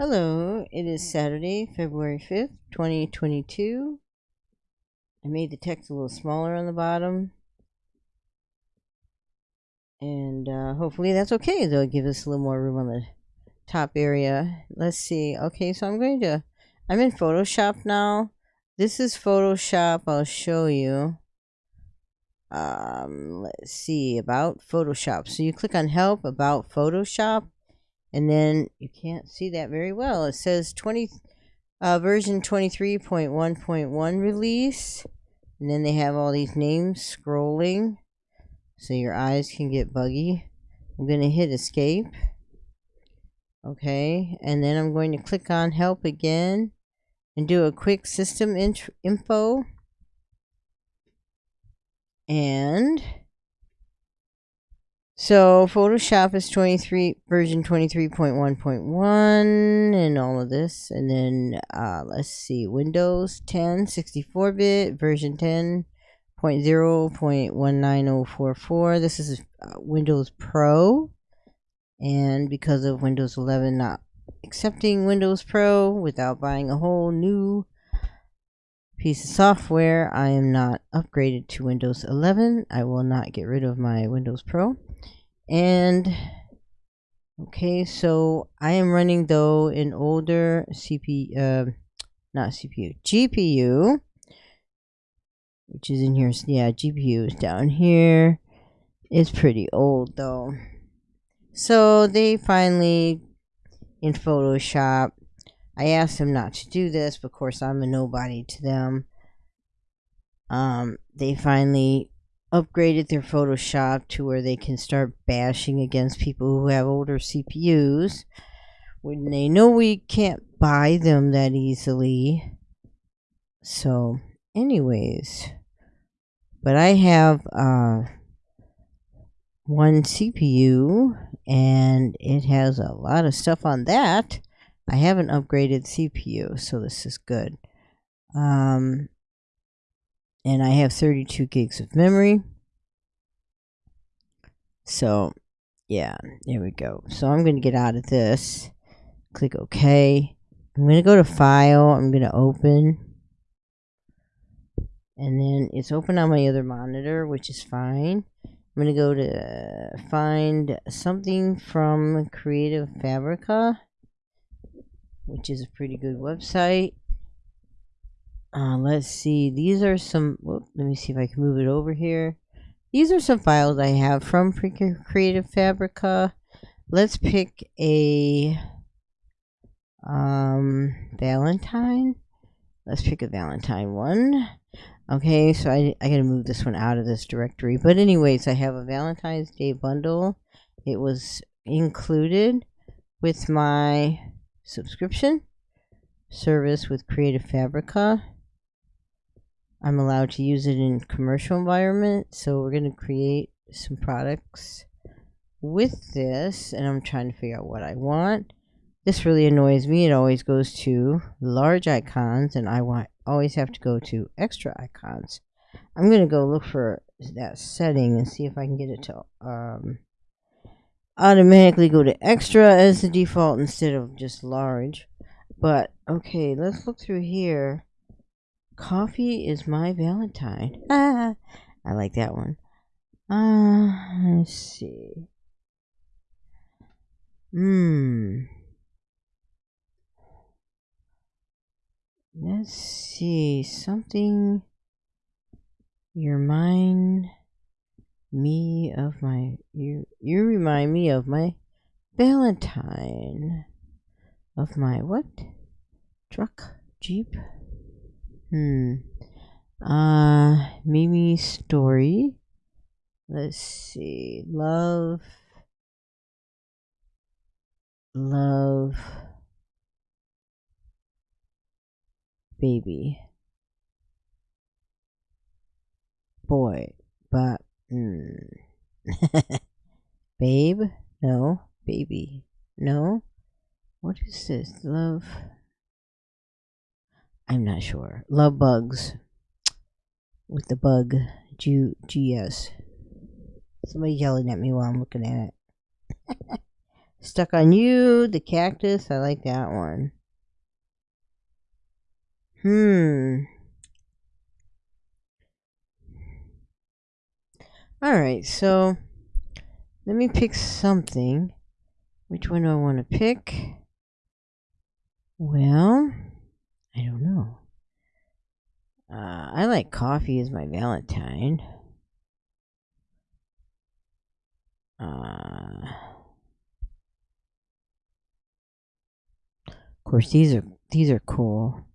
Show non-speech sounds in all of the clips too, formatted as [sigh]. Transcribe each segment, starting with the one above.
Hello, it is Saturday, February 5th, 2022. I made the text a little smaller on the bottom. And uh, hopefully that's okay. They'll give us a little more room on the top area. Let's see. Okay, so I'm going to, I'm in Photoshop now. This is Photoshop. I'll show you. Um, let's see, about Photoshop. So you click on Help, About Photoshop and then you can't see that very well. It says 20 uh, version 23.1.1 release, and then they have all these names scrolling, so your eyes can get buggy. I'm going to hit escape. Okay, and then I'm going to click on help again and do a quick system info. And so Photoshop is 23 version 23.1.1 and all of this. And then uh, let's see, Windows 10 64-bit version 10.0.19044. This is uh, Windows Pro. And because of Windows 11 not accepting Windows Pro without buying a whole new piece of software, I am not upgraded to Windows 11. I will not get rid of my Windows Pro. And okay, so I am running though an older CPU, uh, not CPU, GPU, which is in here. Yeah, GPU is down here. It's pretty old though. So they finally, in Photoshop, I asked them not to do this, but of course I'm a nobody to them. Um, they finally upgraded their Photoshop to where they can start bashing against people who have older CPUs when they know we can't buy them that easily. So, anyways, but I have uh, one CPU and it has a lot of stuff on that. I haven't upgraded CPU, so this is good. Um, and I have 32 gigs of memory. So, yeah, there we go. So I'm going to get out of this. Click OK. I'm going to go to File. I'm going to open. And then it's open on my other monitor, which is fine. I'm going to go to find something from Creative Fabrica, which is a pretty good website. Uh, let's see. These are some. Whoop, let me see if I can move it over here. These are some files I have from Creative Fabrica. Let's pick a um, Valentine. Let's pick a Valentine one. Okay, so I, I gotta move this one out of this directory. But anyways, I have a Valentine's Day bundle. It was included with my subscription service with Creative Fabrica. I'm allowed to use it in commercial environment. So we're going to create some products with this and I'm trying to figure out what I want. This really annoys me. It always goes to large icons and I want always have to go to extra icons. I'm going to go look for that setting and see if I can get it to um, automatically go to extra as the default instead of just large. But okay, let's look through here. Coffee is my Valentine. Ah, [laughs] I like that one. Uh, let's see. Hmm. Let's see. Something. You remind me of my. You, you remind me of my Valentine. Of my what? Truck? Jeep? Hmm. Uh, Mimi story. Let's see. Love. Love. Baby. Boy. But. Hmm. [laughs] Babe? No. Baby. No. What is this? Love. I'm not sure. Love bugs with the bug G GS. Somebody yelling at me while I'm looking at it. [laughs] Stuck on You, the cactus. I like that one. Hmm. Alright, so let me pick something. Which one do I want to pick? Well, I don't know. Uh, I like coffee as my Valentine. Uh, of course, these are these are cool.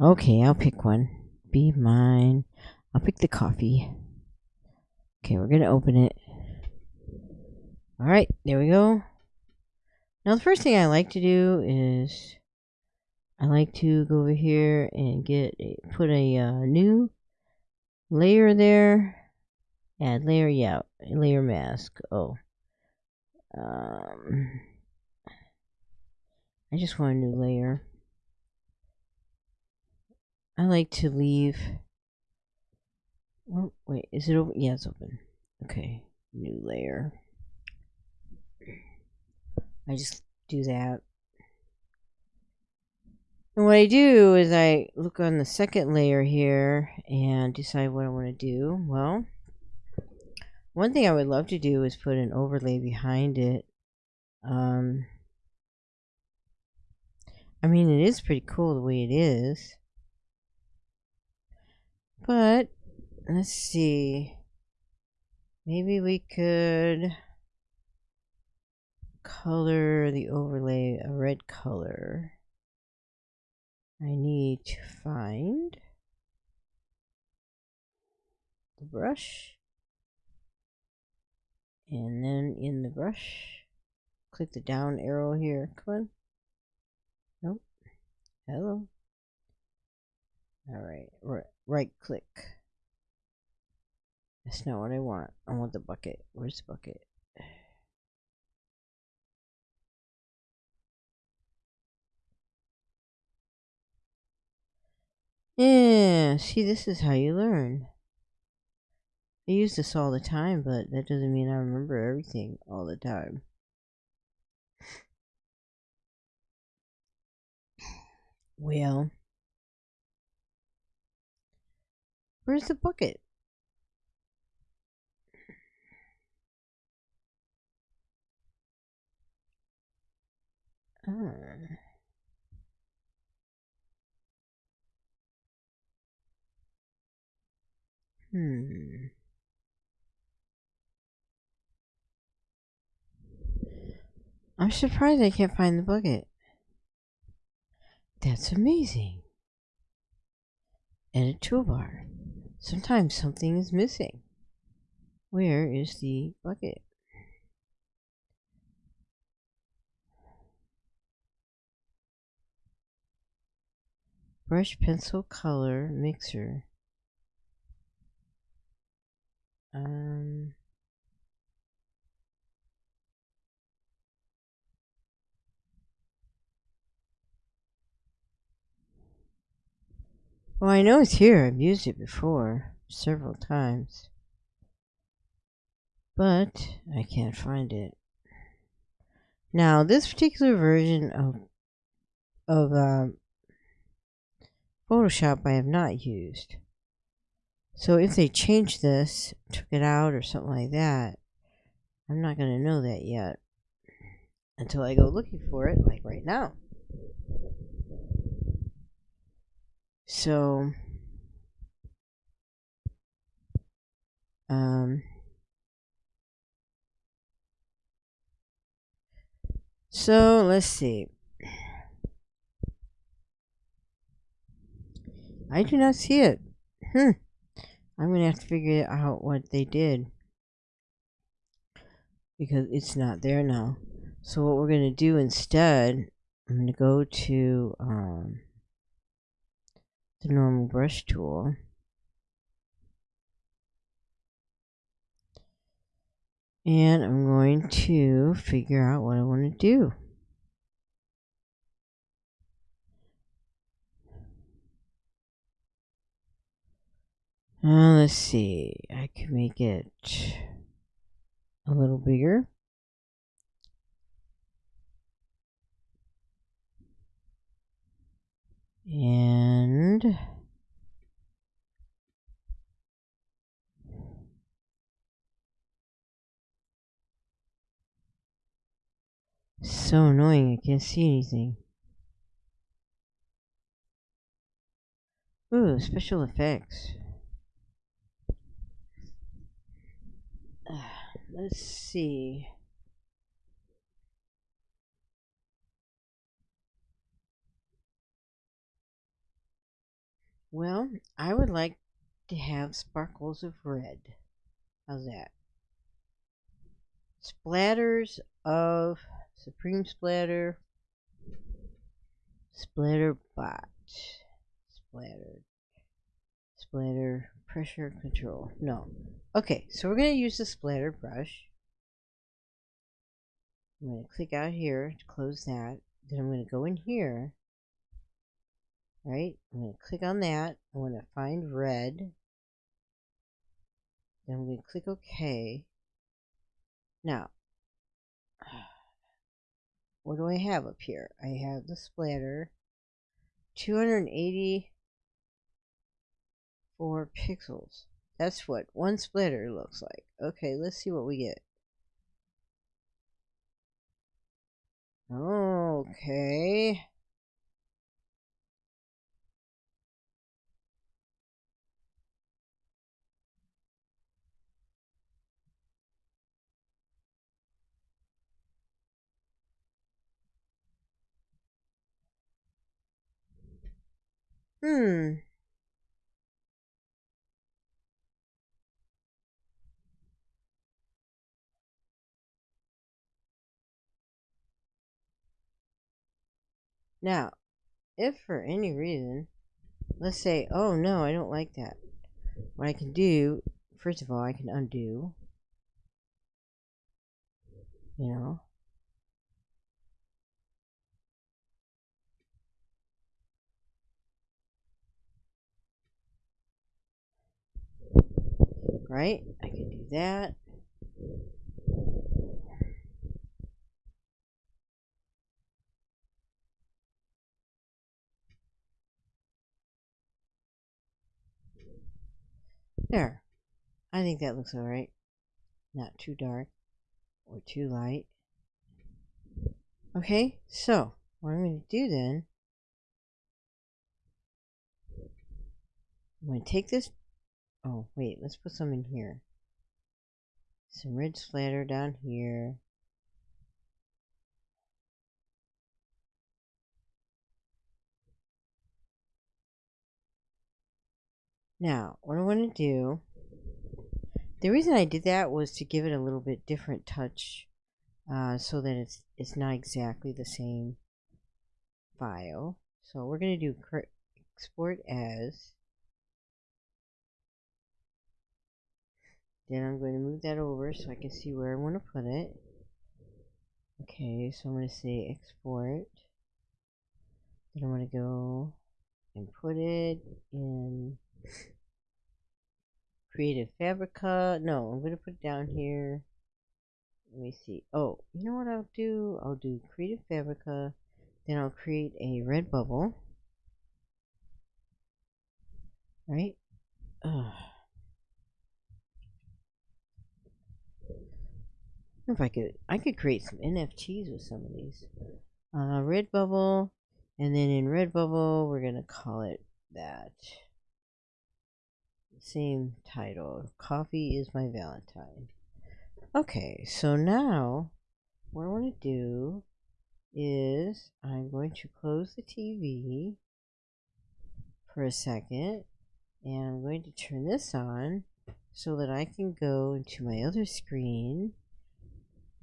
Okay, I'll pick one. Be mine. I'll pick the coffee. Okay, we're gonna open it. Alright, there we go. Now the first thing I like to do is I like to go over here and get a, put a uh, new layer there. Add layer, yeah, layer mask. Oh. Um, I just want a new layer. I like to leave. Oh, wait, is it open? Yeah, it's open. Okay, new layer. I just do that. And what I do is I look on the second layer here and decide what I want to do. Well, one thing I would love to do is put an overlay behind it. Um, I mean, it is pretty cool the way it is. But, let's see. Maybe we could color the overlay a red color. I need to find the brush. And then in the brush click the down arrow here. Come on. Nope. Hello. Alright right click. That's not what I want. I want the bucket. Where's the bucket Yeah, see, this is how you learn. I use this all the time, but that doesn't mean I remember everything all the time. Well, where's the bucket? Ah. Hmm. I'm surprised I can't find the bucket. That's amazing. Edit toolbar. Sometimes something is missing. Where is the bucket? Brush pencil color mixer. Um, well, I know it's here. I've used it before several times. But I can't find it. Now, this particular version of of um, Photoshop I have not used. So if they change this, took it out or something like that, I'm not going to know that yet until I go looking for it, like right now. So, um, so let's see. I do not see it. Hmm. I'm to have to figure out what they did. Because it's not there now. So what we're to do instead, I'm to go to um, the normal brush tool. And I'm going to figure out what I want to do. Uh, let's see. I can make it a little bigger. And so annoying, I can't see anything. Ooh, special effects. Let's see. Well, I would like to have sparkles of red. How's that? Splatters of Supreme Splatter, Splatter Bot, Splatter, Splatter Pressure Control. No. Okay, so we're going to use the splatter brush. I'm going to click out here to close that. Then I'm going to go in here right? I'm going to click on that. I'm going to find red. Then I'm going to click OK. Now, what do I have up here? I have the splatter. 284 pixels. That's what one splitter looks like. Okay, let's see what we get. Okay. Hmm. Now, if for any reason, let's say, oh no, I don't like that. What I can do, first of all, I can undo. You know, right? I can do that. There. I think that looks alright. Not too dark or too light. Okay, so what I'm going to do then, I'm going to take this Oh, wait, let's put some in here. Some red splatter down here. Now, what I want to do, the reason I did that was to give it a little bit different touch uh, so that it's, it's not exactly the same file. So we're going to do export as Then I'm going to move that over so I can see where I want to put it. Okay, so I'm going to say export. Then I'm going to go and put it in Creative Fabrica. No, I'm going to put it down here. Let me see. Oh, you know what I'll do? I'll do Creative Fabrica. Then I'll create a Redbubble. Right? Ugh. if I could, I could create some NFTs with some of these. Uh, Redbubble, and then in Redbubble, we're gonna call it that. Same title. Coffee is my Valentine. Okay, so now what I want to do is I'm going to close the TV for a second and I'm going to turn this on so that I can go into my other screen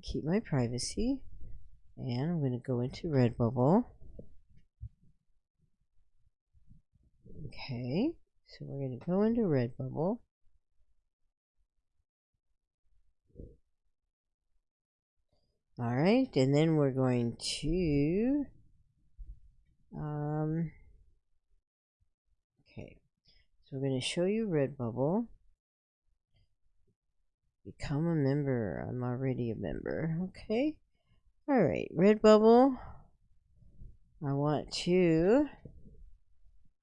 keep my privacy and I'm going to go into Redbubble. Okay, so we're going to go into Redbubble. Alright, and then we're going to, um, okay, so we're going to show you Redbubble. Become a member. I'm already a member. Okay. Alright, Redbubble. I want to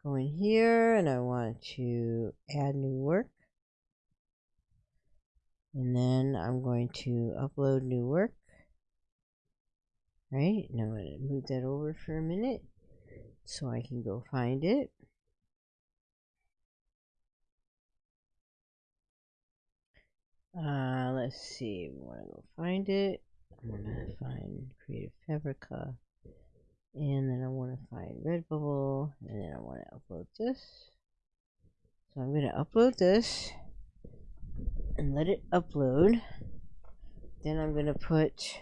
go in here and I want to add new work. And then I'm going to upload new work. Right, now I'm going to move that over for a minute so I can go find it. Uh, let's see, I want to go find it. I'm going to find Creative Fabrica. And then I want to find Redbubble. And then I want to upload this. So I'm going to upload this. And let it upload. Then I'm going to put...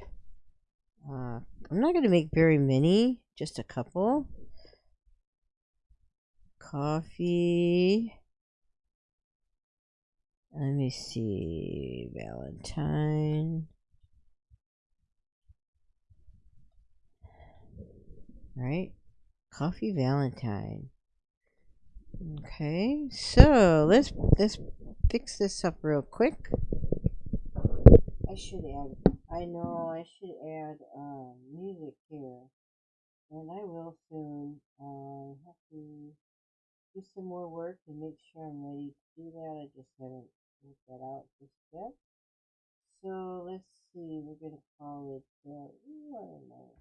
Uh, I'm not going to make very many. Just a couple. Coffee. Let me see. Valentine. Right? Coffee Valentine. Okay, so let's let's fix this up real quick. I should add. I know I should add um, music here, and I will soon. I have to do some more work and make sure I'm ready to do that. I just haven't worked that out just yet. So let's see. We're gonna call it. Uh, I don't know.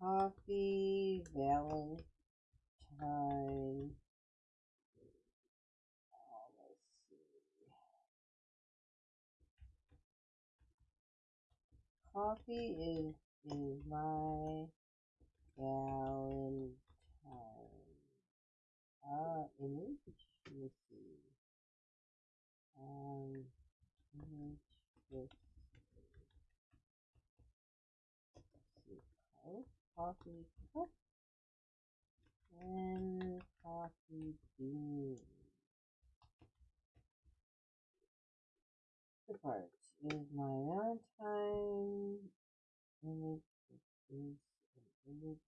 Coffee Valentine. Oh, let's see. Coffee is is my Valentine. Uh, image. Let me see. Um, image. Let's see. Coffee cup and coffee bean. The part is my Valentine image. Is an image.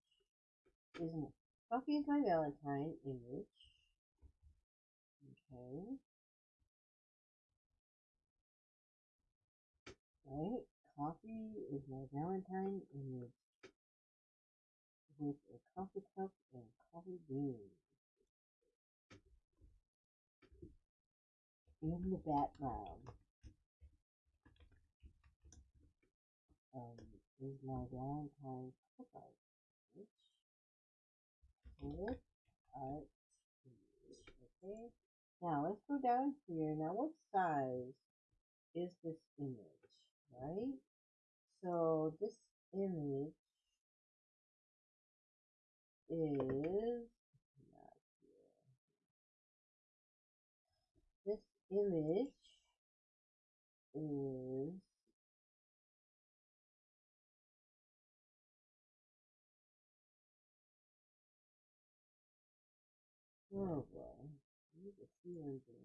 Isn't it? Coffee is my Valentine image. Okay. Right. Coffee is my Valentine image coffee cup and coffee beans. In the background um, is my Valentine clip art, which art Okay. Now let's go down here. Now what size is this image, right? So this image is this image is boy, I need to see what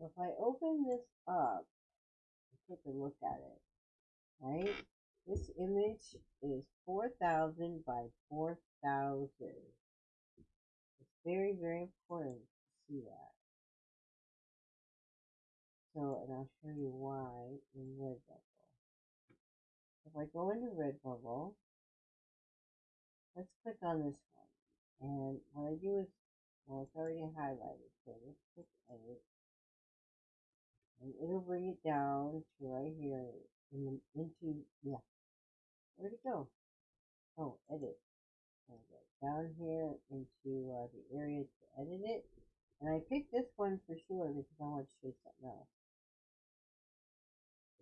If I open this up take a look at it, right? This image is 4,000 by 4,000. It's very, very important to see that. So, and I'll show you why in Redbubble. If I go into Redbubble, let's click on this one. And what I do is, well, it's already highlighted, so let's click edit and it'll bring it down to right here in the, into yeah. Where'd it go? Oh edit. Down here into uh, the area to edit it. And I picked this one for sure because I want to show you something else.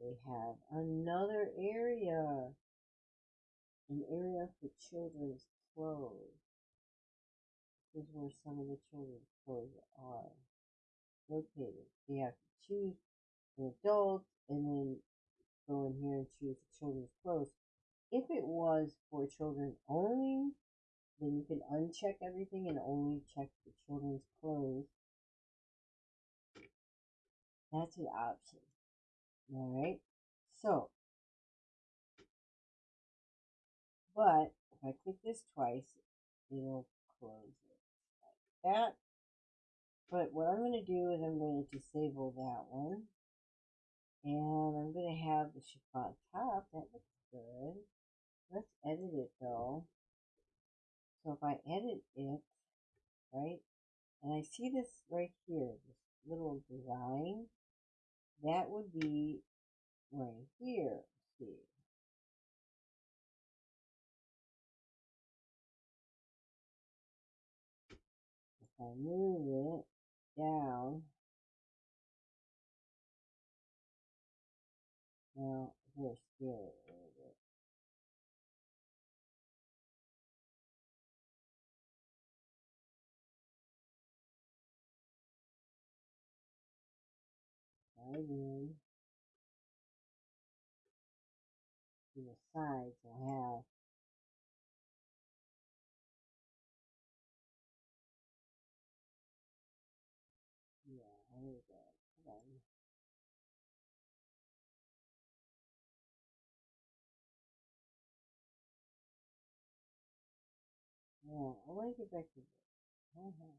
They have another area. An area for children's clothes. This is where some of the children's clothes are located. You have to choose an adult and then go in here and choose the children's clothes. If it was for children only, then you can uncheck everything and only check the children's clothes. That's an option. Alright, so, but if I click this twice, it'll close it like that. But what I'm going to do is I'm going to disable that one And I'm going to have the chiffon top. That looks good. Let's edit it though. So if I edit it, right, and I see this right here, this little design, that would be right here. Let's see. If I move it down, now. Right in to the sides, I have Yeah, I want to get back to this. Uh-huh.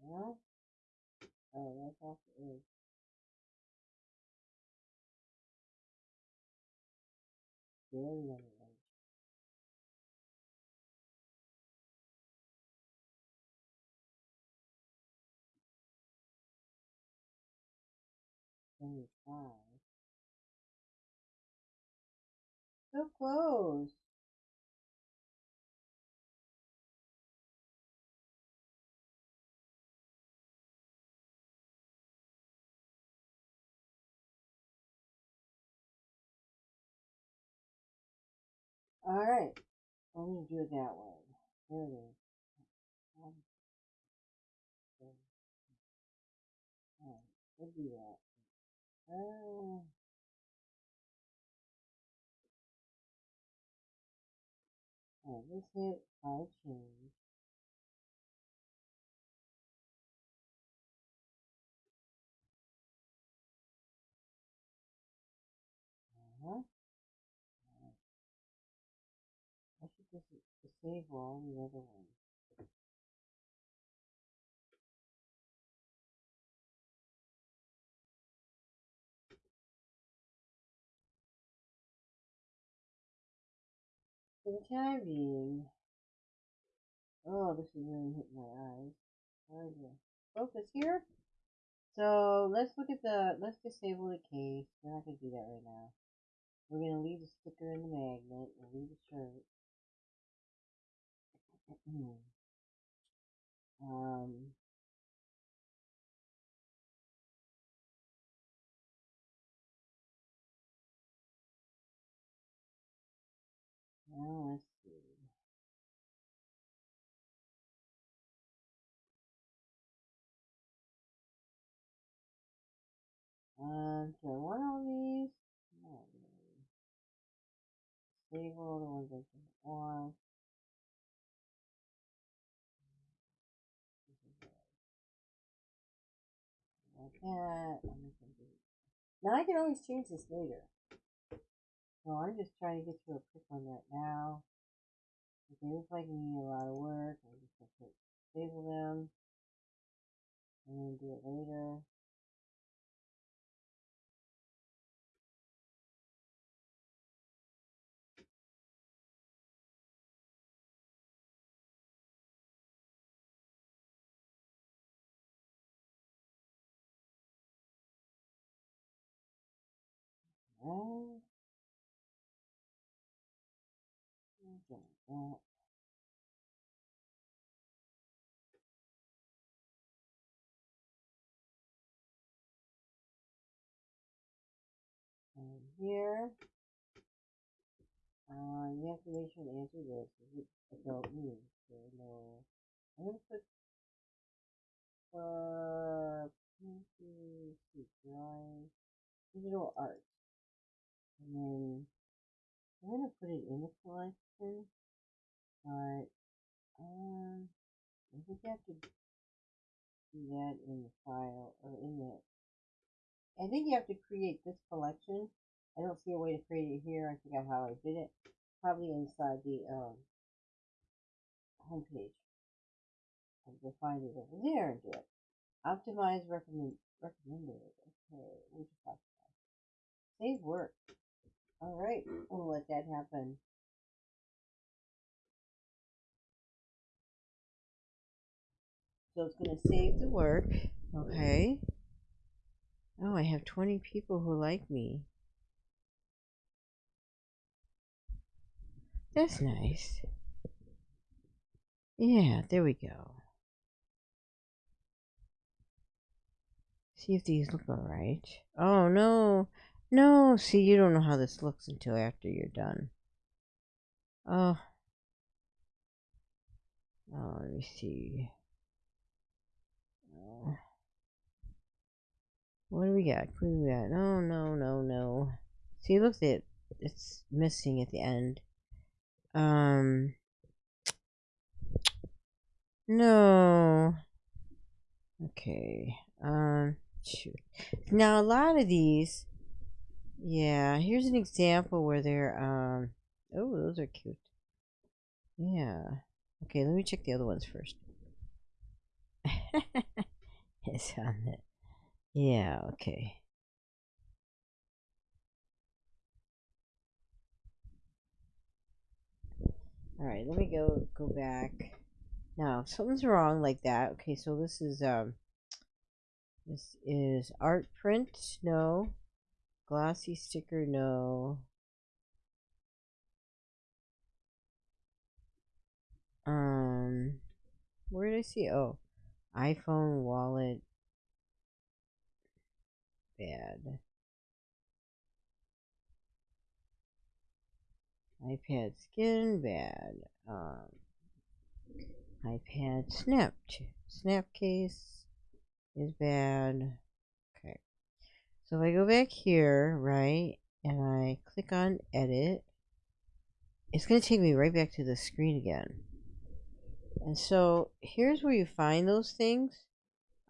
Well, oh, that's off the edge. Very on edge. Seventy-five. So close. All right. Let me do it that way. There it is. We'll do that. All right. Let's hit file change. Uh-huh. I should just disable all the other ones. For the time being, oh, this is really hitting my eyes. Hard to focus here. So let's look at the, let's disable the case. We're not going to do that right now. We're going to leave the sticker in the magnet. We'll leave the shirt. [clears throat] um, Oh, now let's see. I want all these? Really. Disable the ones I don't want. Like that. Now I can always change this later. So I'm just trying to get to a quick one right now. They look like they need a lot of work, I'm just gonna put disable them. And then do it later. Right. And here, uh, you have to make sure to answer this. Adult news? So no. I'm gonna put uh, for drawing digital art. And then I'm gonna put it in the collection, but um, I think you have to do that in the file or in the. I think you have to create this collection. I don't see a way to create it here. I forgot how I did it. Probably inside the um homepage. I'll go find it over there and do it. Optimize recommend recommended. Okay, we just. Save work. All right, we'll let that happen. So it's going to save the work. Okay. Oh, I have 20 people who like me. That's nice. Yeah, there we go. See if these look alright. Oh, no. No, see, you don't know how this looks until after you're done. Oh. Oh, let me see. Oh. What do we got? Do we got? No, no, no, no. See, look it. It's missing at the end. Um. No. Okay. Um. Shoot. Now a lot of these. Yeah. Here's an example where they're. Um. Oh, those are cute. Yeah. Okay. Let me check the other ones first. [laughs] it's on it. Yeah. Okay. All right, let me go go back. Now, if something's wrong like that. Okay, so this is um this is art print, no. Glossy sticker, no. Um where did I see? Oh, iPhone wallet bad. iPad skin, bad. Um, iPad snapped. Snap case is bad. Okay. So if I go back here, right, and I click on edit, it's going to take me right back to the screen again. And so here's where you find those things.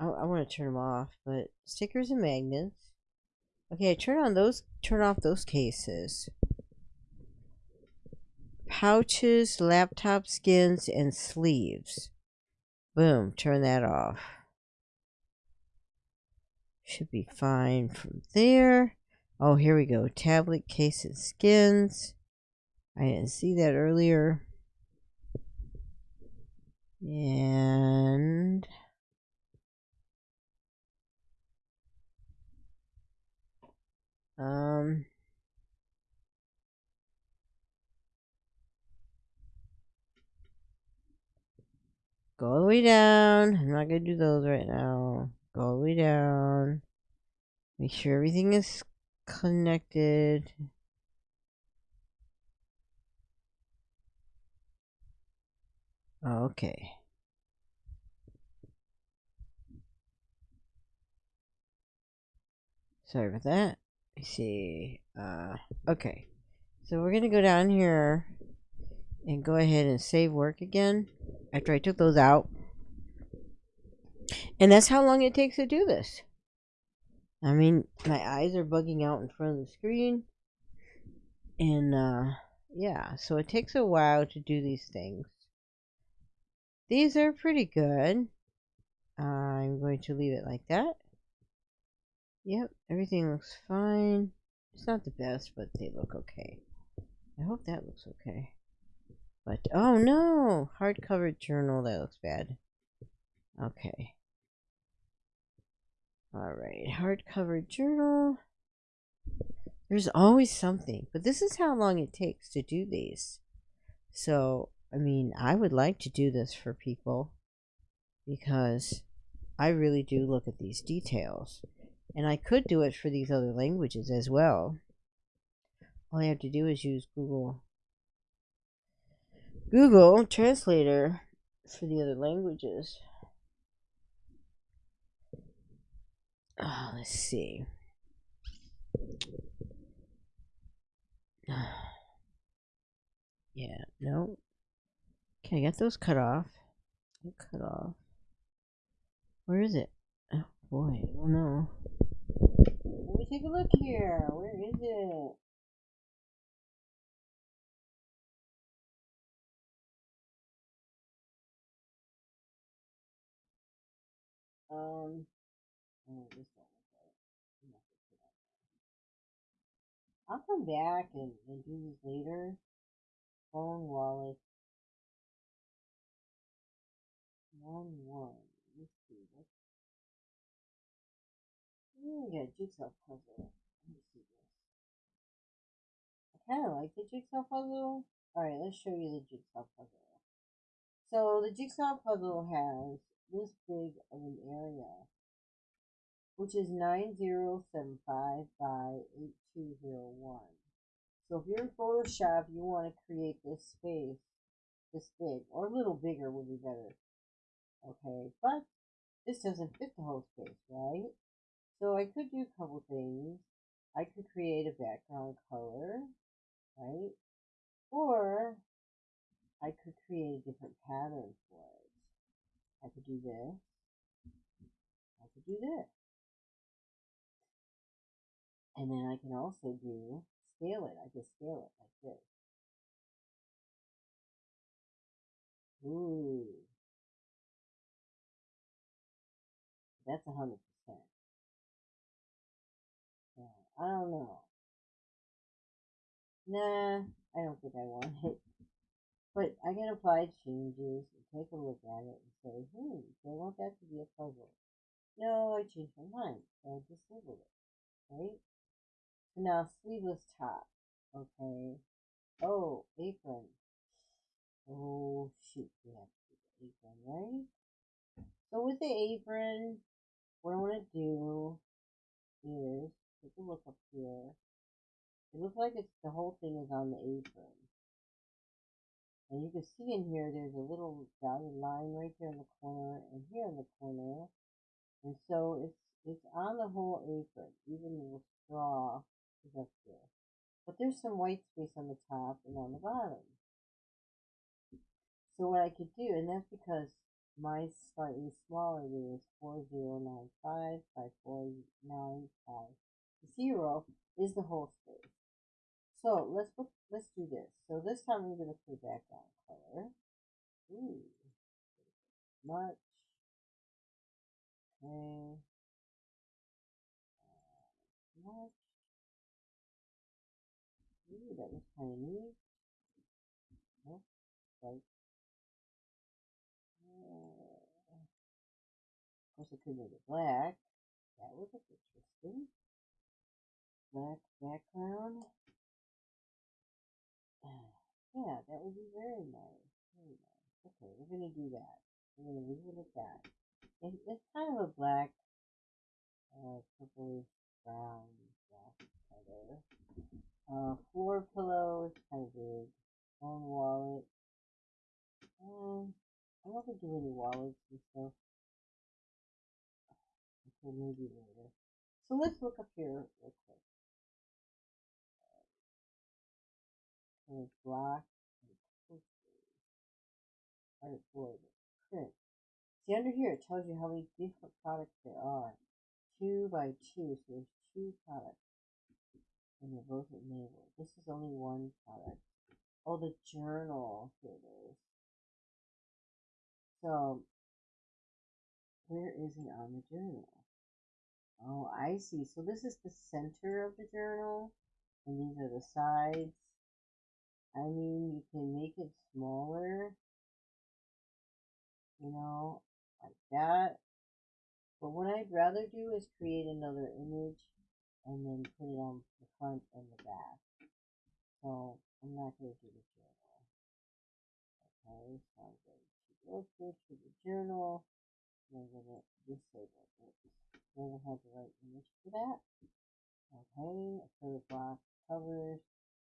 I, I want to turn them off, but stickers and magnets. Okay, turn on those, turn off those cases pouches, laptop skins, and sleeves. Boom, turn that off. Should be fine from there. Oh, here we go. Tablet case and skins. I didn't see that earlier. And um Go all the way down. I'm not going to do those right now. Go all the way down. Make sure everything is connected. Okay. Sorry about that. See. Uh, okay. So we're going to go down here and go ahead and save work again after I took those out. And that's how long it takes to do this. I mean, my eyes are bugging out in front of the screen. And, uh, yeah, so it takes a while to do these things. These are pretty good. I'm going to leave it like that. Yep, everything looks fine. It's not the best, but they look okay. I hope that looks okay. But, oh no! Hardcover journal, that looks bad. Okay. Alright, hardcover journal. There's always something. But this is how long it takes to do these. So, I mean, I would like to do this for people. Because I really do look at these details. And I could do it for these other languages as well. All I have to do is use Google Google Translator for the other languages. Oh, let's see. [sighs] Yeah, no. Can I get those cut off? Cut off. Where is it? Oh boy, oh no. Let me take a look here. Where is it? Um. Oh, I'll come back and, and do this later. Phone wallet. One one. Got a jigsaw puzzle. Let me see this. I kind of like the jigsaw puzzle. Alright, let's show you the jigsaw puzzle. So the jigsaw puzzle has this big of an area, which is 9075 by 8201. So if you're in Photoshop, you want to create this space this big, or a little bigger would be better. Okay, but this doesn't fit the whole space, right? So I could do a couple things. I could create a background color, right? Or I could create a different pattern for it. I could do this. I could do this. And then I can also do scale it. I can scale it like this. Ooh. That's a hundred I don't know. Nah, I don't think I want it. But I can apply changes and take a look at it and say, hmm, do I want that to be a puzzle? No, I changed my mind. So I disabled it. Right? So now sleeveless top. Okay. Oh, apron. Oh shoot, we have to do the apron, right? So with the apron, what I want to do is if you look up here. It looks like it's the whole thing is on the apron. And you can see in here there's a little dotted line right here in the corner and here in the corner. And so it's it's on the whole apron. Even the straw is up here. But there's some white space on the top and on the bottom. So what I could do, and that's because mine's slightly smaller It is four zero nine five by 4955. 0 is the whole space. So let's put, let's do this. So this time we're going to put background color. Ooh, much. Okay. Uh, much. Ooh, that was kind of neat. Nope. Right. Uh, of course, I could make it black. That would look interesting. Black background. [sighs] Yeah, that would be very nice. Very nice. Okay, we're gonna do that. We're gonna leave it at that. It, it's kind of a black, uh, brown black color. Uh, floor pillow is kind of big. Phone wallet. Um, I don't think do any wallets and stuff. [sighs] Okay, maybe later. So let's look up here real quick. Uh, block artboard print. See under here it tells you how many different products there are. Two by two, so there's two products. And they're both enabled. This is only one product. Oh, the journal. Here it is. So, where is it on the journal? Oh, I see. So this is the center of the journal, and these are the sides. I mean, you can make it smaller you know, like that. But what I'd rather do is create another image and then put it on the front and the back. So I'm not going to do the journal. Okay, so I'm going to go to the journal. And I'm going to disable it. Doesn't have the right image for that. Okay, acrylic block covers.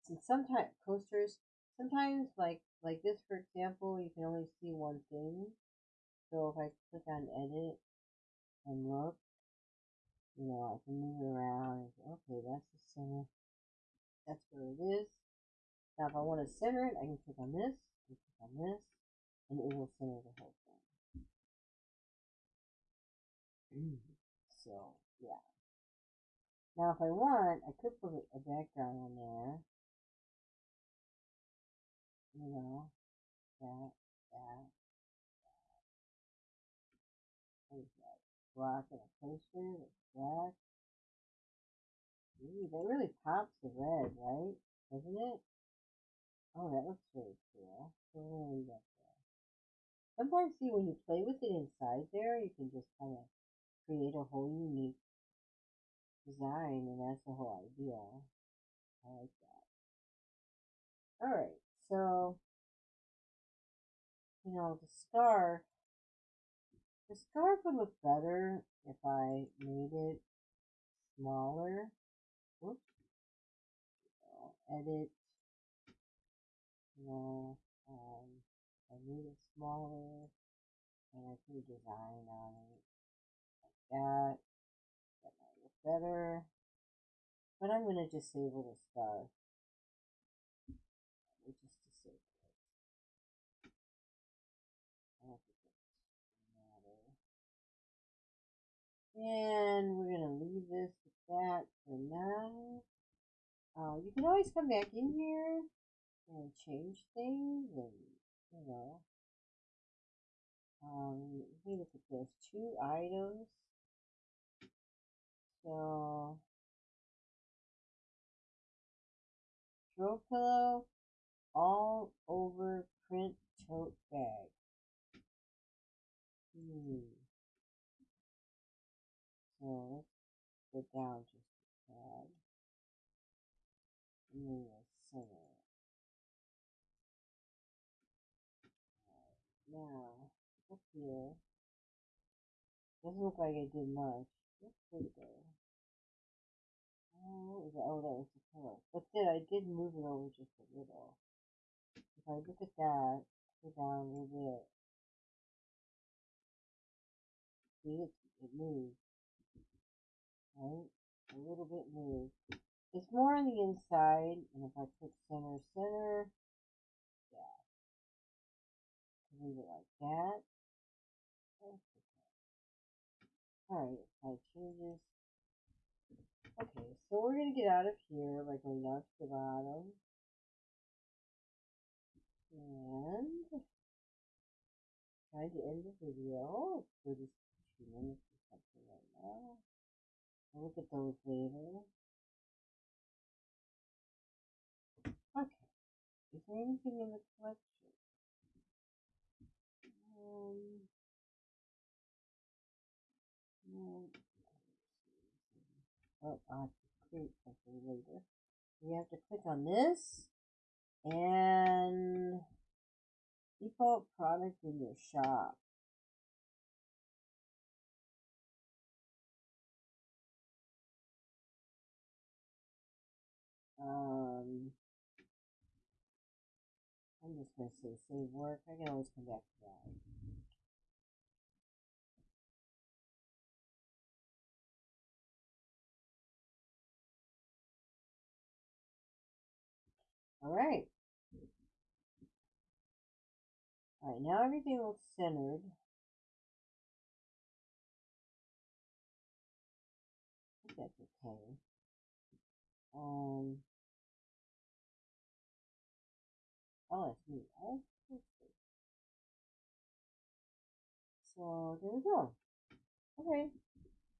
And sometimes coasters, sometimes like like this for example, you can only see one thing. So if I click on edit and look, you know, I can move it around. Okay, that's the center. That's where it is. Now if I want to center it, I can click on this, and click on this, and it will center the whole thing. [clears throat] so, yeah. Now if I want, I could put a background on there. You know, that, that, black and a poster black. Ooh, that really pops the red, right? Doesn't it? Oh, that looks really cool. That there. Sometimes, see, when you play with it inside there, you can just kind of create a whole unique design, and that's the whole idea. I like that. Alright, so, you know, the scarf, the scarf would look better if I made it smaller. Whoops. edit, you know, um, I made it smaller, and I put a design on it, like that. That might look better. But I'm going to disable the scarf. We'll just disable it. I don't think it matter. And we're going to leave this with that for now. Uh, you can always come back in here and change things and, you know. Um, let me look at this. Two items. So, throw pillow all over print tote bag. Hmm. Let's go down just a tad. And then we'll center it. Now, up here. Doesn't look like I did much. Let's put oh, it there. Oh, that? oh, that was the pillow. But then I did move it over just a little. If I look at that, go down a little bit. See, it, it moved. Right? A little bit moved. It's more on the inside, and if I click center, center, yeah. Leave it like that. Alright, I changes. Okay, so we're going to get out of here by going down to the bottom. And trying to end the video. It's 32 minutes or something right now. I'll look at those later. Okay. Is there anything in the collection? Um, no. Oh, I have to create something later. You have to click on this and default product in your shop. Um, I'm just going to say save work. I can always come back to that. All right. All right, now everything looks centered. I think that's okay. Um, oh, that's me. Oh, so there we go. Okay,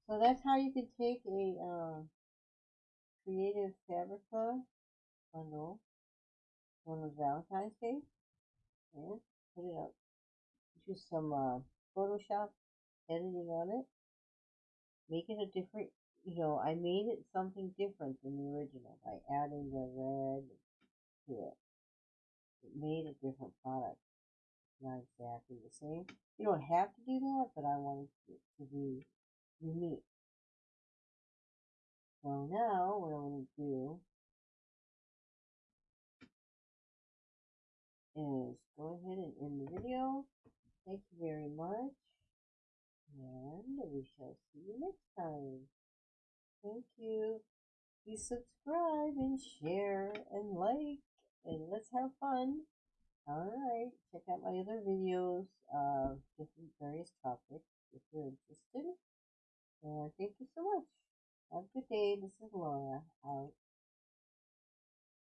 so that's how you can take a uh, creative Fabrica bundle one on Valentine's Day and put it up. Do some uh, Photoshop editing on it. Make it a different, you know, I made it something different than the original by adding the red to. It made a different product. Not exactly the same. You don't have to do that, but I wanted it to be unique. So now what I'm going to do is go ahead and end the video. Thank you very much. And we shall see you next time. Thank you. Please subscribe and share and like and let's have fun. Alright, check out my other videos of different various topics if you're interested. And thank you so much. Have a good day. This is Laura out.